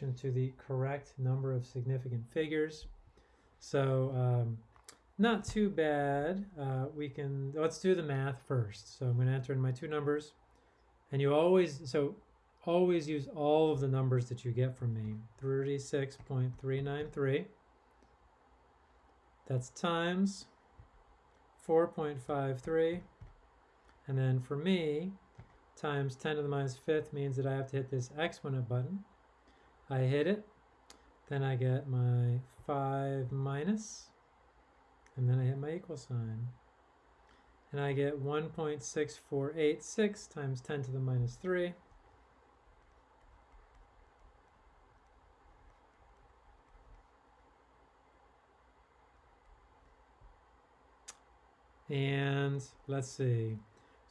to the correct number of significant figures. So um, not too bad. Uh, we can, let's do the math first. So I'm going to enter in my two numbers. And you always, so always use all of the numbers that you get from me. 36.393. That's times 4.53. And then for me, times 10 to the minus fifth means that I have to hit this exponent button. I hit it, then I get my 5 minus, and then I hit my equal sign. And I get 1.6486 times 10 to the minus 3. And let's see.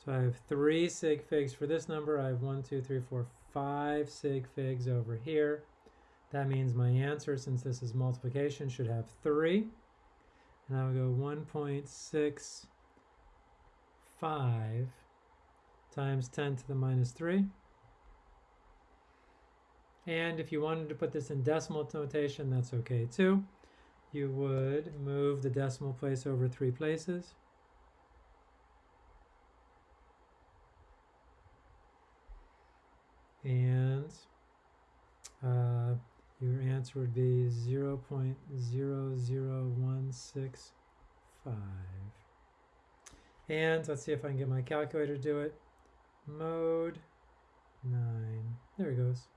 So I have three sig figs for this number. I have one, two, three, four, five sig figs over here. That means my answer, since this is multiplication, should have three. And I would go 1.65 times 10 to the minus 3. And if you wanted to put this in decimal notation, that's okay too. You would move the decimal place over three places. And uh, your answer would be 0 0.00165. And let's see if I can get my calculator to do it. Mode 9. There it goes.